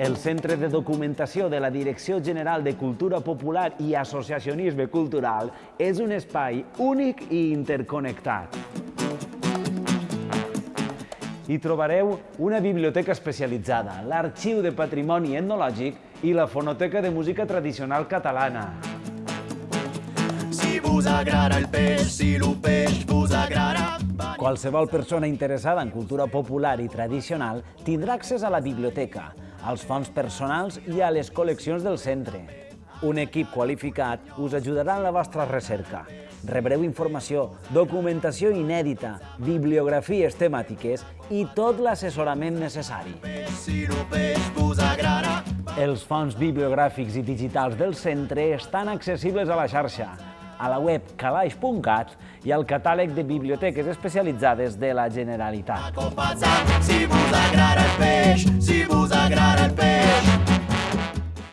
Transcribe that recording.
El Centre de Documentació de la Direcció General de Cultura Popular i Associacionisme Cultural és un espai únic i interconnectat. Hi trobareu una biblioteca especialitzada, l'Arxiu de Patrimoni Etnològic i la Fonoteca de Música Tradicional Catalana. Si vos agrada el peix, si el peix vos agrada... Qualsevol persona interessada en cultura popular i tradicional tindrà accés a la biblioteca, als fons personals i a les col·leccions del centre. Un equip qualificat us ajudarà en la vostra recerca. Rebreu informació, documentació inèdita, bibliografies temàtiques i tot l'assessorament necessari. Els fons bibliogràfics i digitals del centre estan accessibles a la xarxa, a la web calaix.cat i al catàleg de biblioteques especialitzades de la Generalitat. golpe.